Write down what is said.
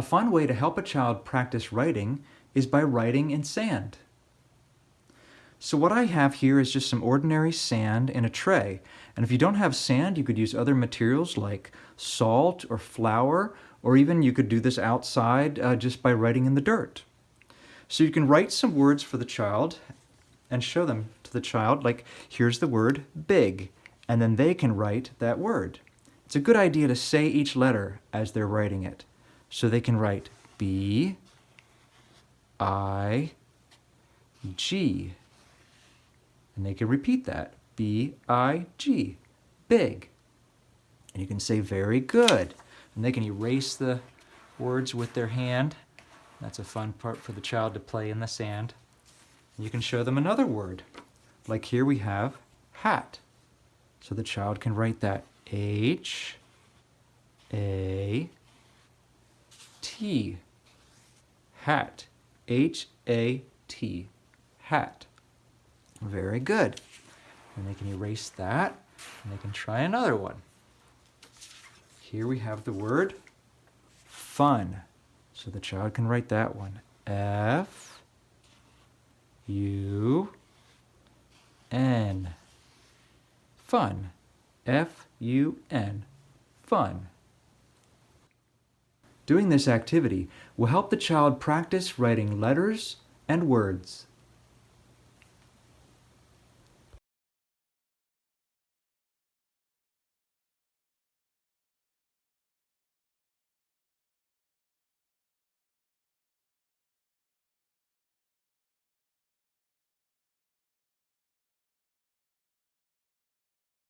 A fun way to help a child practice writing is by writing in sand. So what I have here is just some ordinary sand in a tray. And if you don't have sand, you could use other materials like salt or flour, or even you could do this outside uh, just by writing in the dirt. So you can write some words for the child and show them to the child, like here's the word big, and then they can write that word. It's a good idea to say each letter as they're writing it. So they can write B, I, G, and they can repeat that. B-I-G, big. And you can say very good. And they can erase the words with their hand. That's a fun part for the child to play in the sand. And you can show them another word. Like here we have hat. So the child can write that H A T hat H A T hat very good. And they can erase that, and they can try another one. Here we have the word fun. So the child can write that one. F U N. Fun. F U N. Fun. Doing this activity will help the child practice writing letters and words.